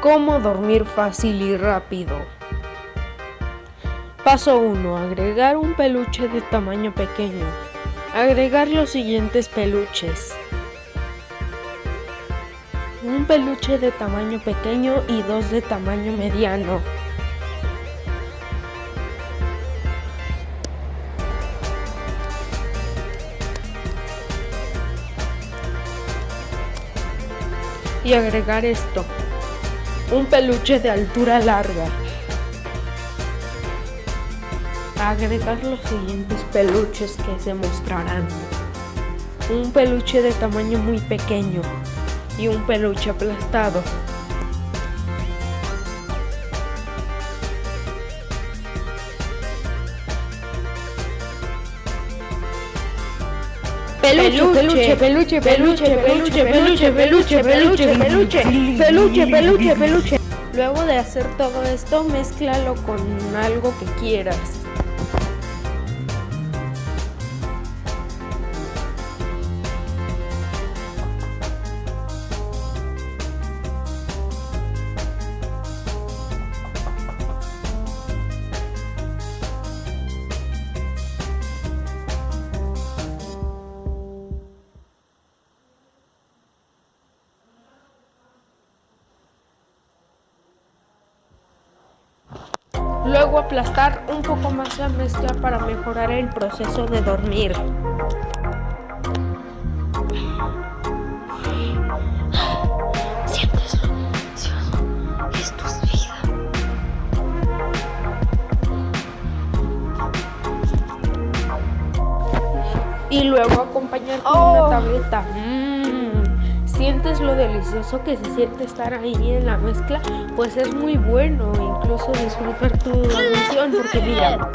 Cómo dormir fácil y rápido. Paso 1. Agregar un peluche de tamaño pequeño. Agregar los siguientes peluches. Un peluche de tamaño pequeño y dos de tamaño mediano. Y agregar esto un peluche de altura larga. Agregar los siguientes peluches que se mostrarán. Un peluche de tamaño muy pequeño y un peluche aplastado. Peluche, peluche, peluche, peluche, peluche, peluche, peluche, peluche, peluche, peluche, peluche, peluche. Luego de hacer todo esto, mézclalo con algo que quieras. Luego aplastar un poco más la mezcla para mejorar el proceso de dormir. Sientes lo Esto es vida. Y luego acompañar con una tableta. Mm. ¿Sientes lo delicioso que se siente estar ahí en la mezcla? Pues es muy bueno, incluso disfrutar tu dormición porque mira,